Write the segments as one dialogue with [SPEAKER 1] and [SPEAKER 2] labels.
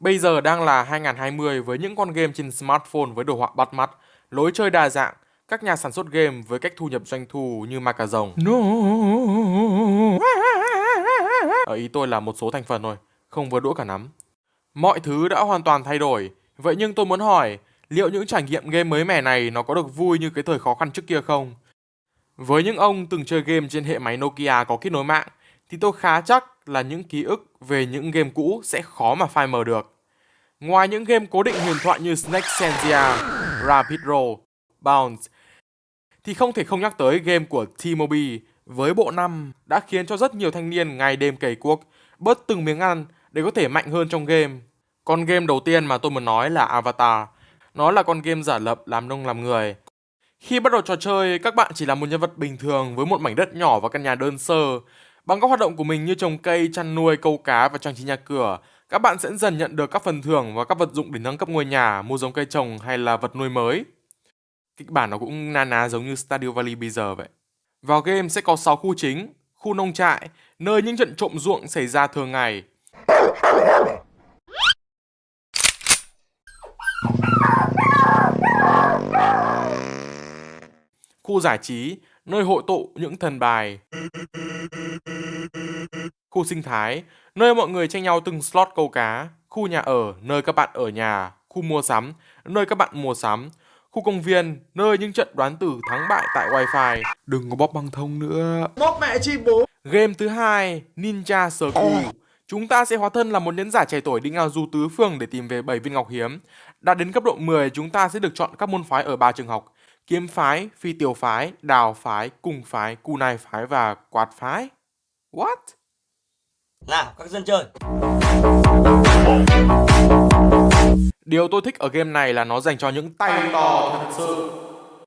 [SPEAKER 1] Bây giờ đang là 2020 với những con game trên smartphone với đồ họa bắt mắt, lối chơi đa dạng, các nhà sản xuất game với cách thu nhập doanh thu như ma cà rồng. No. Ở ý tôi là một số thành phần thôi, không vừa đũa cả nắm. Mọi thứ đã hoàn toàn thay đổi, vậy nhưng tôi muốn hỏi, liệu những trải nghiệm game mới mẻ này nó có được vui như cái thời khó khăn trước kia không? Với những ông từng chơi game trên hệ máy Nokia có kết nối mạng, thì tôi khá chắc là những ký ức về những game cũ sẽ khó mà phai mờ được. Ngoài những game cố định huyền thoại như Snake Sensia, Rapid Roll, Bounce, thì không thể không nhắc tới game của T-Mobile với bộ năm đã khiến cho rất nhiều thanh niên ngày đêm cày cuốc, bớt từng miếng ăn để có thể mạnh hơn trong game. Con game đầu tiên mà tôi muốn nói là Avatar. Nó là con game giả lập làm nông làm người. Khi bắt đầu trò chơi, các bạn chỉ là một nhân vật bình thường với một mảnh đất nhỏ và căn nhà đơn sơ. Bằng các hoạt động của mình như trồng cây, chăn nuôi, câu cá và trang trí nhà cửa, các bạn sẽ dần nhận được các phần thưởng và các vật dụng để nâng cấp ngôi nhà, mua giống cây trồng hay là vật nuôi mới. Kịch bản nó cũng na ná giống như Stardew Valley bây giờ vậy. Vào game sẽ có 6 khu chính, khu nông trại, nơi những trận trộm ruộng xảy ra thường ngày. Khu giải trí, nơi hội tụ những thần bài. Khu sinh thái, nơi mọi người tranh nhau từng slot câu cá. Khu nhà ở, nơi các bạn ở nhà. Khu mua sắm, nơi các bạn mua sắm. Khu công viên, nơi những trận đoán tử thắng bại tại wifi. Đừng có bóp băng thông nữa.
[SPEAKER 2] Bóp mẹ chi bố.
[SPEAKER 1] Game thứ hai, Ninja Circle. Chúng ta sẽ hóa thân là một nhẫn giả trẻ tuổi đi ngao du tứ phương để tìm về 7 viên ngọc hiếm. Đạt đến cấp độ 10, chúng ta sẽ được chọn các môn phái ở ba trường học. Kiếm phái, phi tiểu phái, đào phái, cùng phái, kunai phái và quạt phái. What?
[SPEAKER 2] Nào, các dân chơi.
[SPEAKER 1] Điều tôi thích ở game này là nó dành cho những tay to thật sự.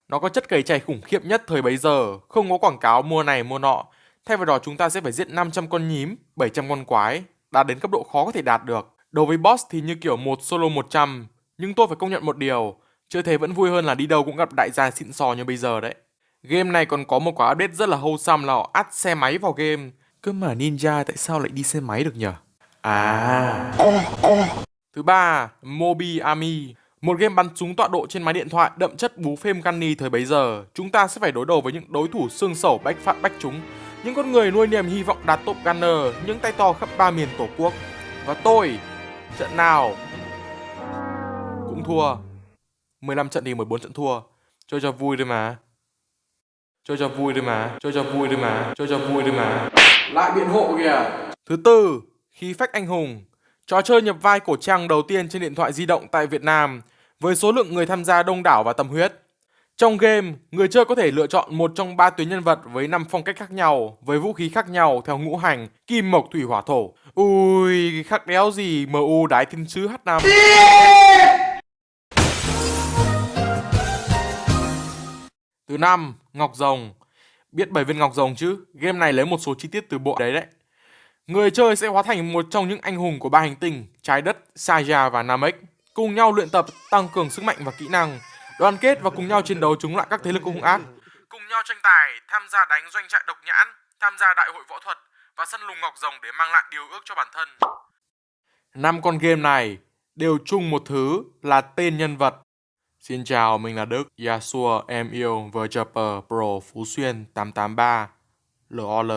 [SPEAKER 1] Nó có chất cày chày khủng khiếp nhất thời bấy giờ, không có quảng cáo mua này mua nọ. Thay vào đó chúng ta sẽ phải giết 500 con nhím, 700 con quái, đạt đến cấp độ khó có thể đạt được. Đối với boss thì như kiểu một solo 100, nhưng tôi phải công nhận một điều, chơi thế vẫn vui hơn là đi đâu cũng gặp đại gia xịn sò như bây giờ đấy. Game này còn có một quả update rất là wholesome là họ ắt xe máy vào game. Cơ mà ninja tại sao lại đi xe máy được nhở À. Thứ ba, Mobi Army. Một game bắn súng tọa độ trên máy điện thoại đậm chất bú phim Gunny thời bấy giờ. Chúng ta sẽ phải đối đầu với những đối thủ xương sẩu bách phát bách chúng. Những con người nuôi niềm hy vọng đạt top gunner, những tay to khắp ba miền tổ quốc. Và tôi, trận nào cũng thua. 15 trận thì 14 trận thua. Chơi cho vui thôi mà. Chơi cho vui thôi mà, chơi cho vui thôi mà, chơi cho vui thôi mà. Lại biện hộ kìa. Thứ tư, khí phách anh hùng. Trò chơi nhập vai cổ trang đầu tiên trên điện thoại di động tại Việt Nam với số lượng người tham gia đông đảo và tâm huyết. Trong game, người chơi có thể lựa chọn một trong ba tuyến nhân vật với 5 phong cách khác nhau, với vũ khí khác nhau theo ngũ hành, kim mộc thủy hỏa thổ. Ui, khác đéo gì MU đái thiên sứ H5. Thứ năm, Ngọc Rồng. Biết bảy viên ngọc rồng chứ, game này lấy một số chi tiết từ bộ đấy đấy. Người chơi sẽ hóa thành một trong những anh hùng của ba hành tinh, trái đất, Saja và Namek, cùng nhau luyện tập tăng cường sức mạnh và kỹ năng, đoàn kết và cùng nhau chiến đấu chống lại các thế lực hung ác, cùng nhau tranh tài, tham gia đánh doanh trại độc nhãn, tham gia đại hội võ thuật và săn lùng ngọc rồng để mang lại điều ước cho bản thân. Năm con game này đều chung một thứ là tên nhân vật. Xin chào, mình là Đức, Yasuo, em yêu, Verjapper, Pro Phú Xuyên 883, LOL.